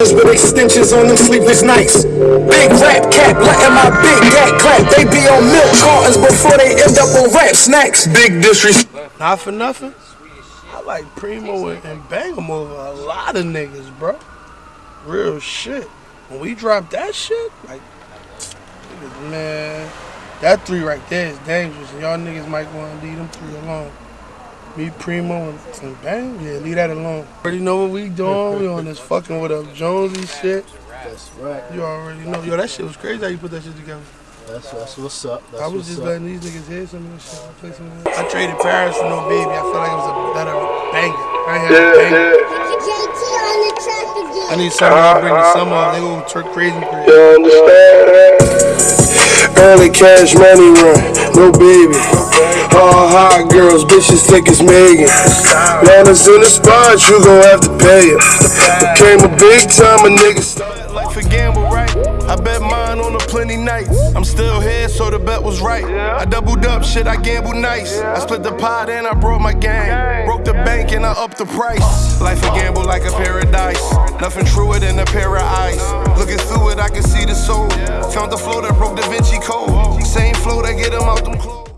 with extensions on them sleepless nights. Big rap cap, letting my big gat clap. They be on milk cartons before they end up on rap snacks. Big disrespect. Not for nothing. I like Primo and, and Bang'em over a lot of niggas, bro. Real shit. When we drop that shit, like, man, that three right there is dangerous. Y'all niggas might want to leave them three alone. Me, Primo, and, and Bang, yeah, leave that alone. Already know what we doing. We on this fucking with up Jonesy shit. That's right. You already know. Yo, that shit was crazy how you put that shit together. That's, that's what's up. That's I was what's just up. letting these niggas hear some of this shit. I, play some of this. I traded Paris for no baby. I feel like it was a better banger. I ain't had a banger. JT on the track again. I need something to bring the summer up. They go turn crazy crazy. You understand? Early cash money run, no baby. Hot girls, bitches thick as Megan. Man, us in the spot, you gon' have to pay it. Became a big time, a nigga started life a gamble, right? I bet mine on a plenty nights. I'm still here, so the bet was right. I doubled up, shit, I gambled nice. I split the pot and I brought my gang. Broke the bank and I upped the price. Life a gamble like a paradise. Nothing truer than a pair of eyes. Looking through it, I can see the soul. Found the flow that broke Da Vinci Code. Same flow that get him out them clothes.